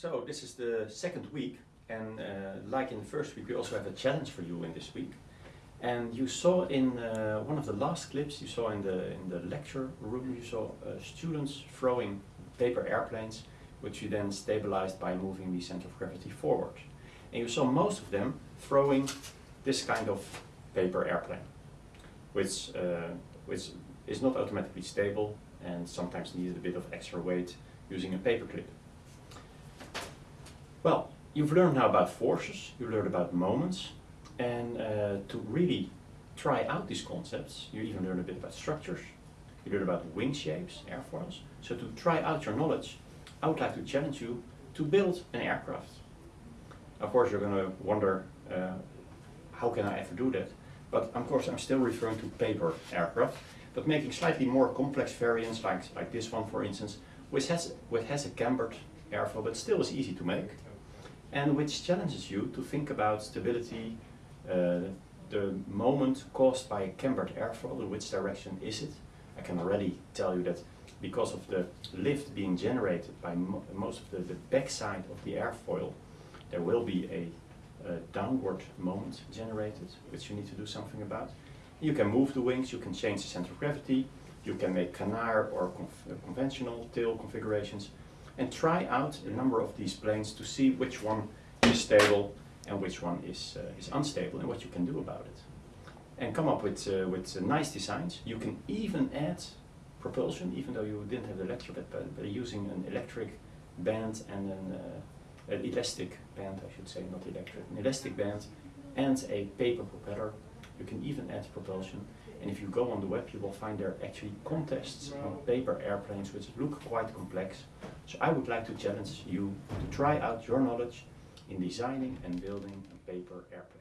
So this is the second week and uh, like in the first week we also have a challenge for you in this week. And you saw in uh, one of the last clips, you saw in the, in the lecture room, you saw uh, students throwing paper airplanes which you then stabilized by moving the center of gravity forward. And you saw most of them throwing this kind of paper airplane, which, uh, which is not automatically stable and sometimes needed a bit of extra weight using a paper clip. Well, you've learned now about forces, you learned about moments, and uh, to really try out these concepts, you even learn a bit about structures, you learn about wing shapes, airfoils. So to try out your knowledge, I would like to challenge you to build an aircraft. Of course you're going to wonder, uh, how can I ever do that? But of course I'm still referring to paper aircraft, but making slightly more complex variants like, like this one for instance, which has, which has a cambered airfoil but still is easy to make and which challenges you to think about stability, uh, the moment caused by a cambered airfoil, in which direction is it? I can already tell you that because of the lift being generated by mo most of the, the backside of the airfoil, there will be a, a, downward moment generated, which you need to do something about. You can move the wings, you can change the center of gravity, you can make canard or conventional tail configurations, and try out a number of these planes to see which one is stable and which one is, uh, is unstable and what you can do about it. And come up with, uh, with uh, nice designs. You can even add propulsion, even though you didn't have the electric but, but using an electric band and an, uh, an elastic band, I should say, not electric, an elastic band and a paper propeller. You can even add propulsion. And if you go on the web, you will find there are actually contests on paper airplanes, which look quite complex. So I would like to challenge you to try out your knowledge in designing and building a paper airplane.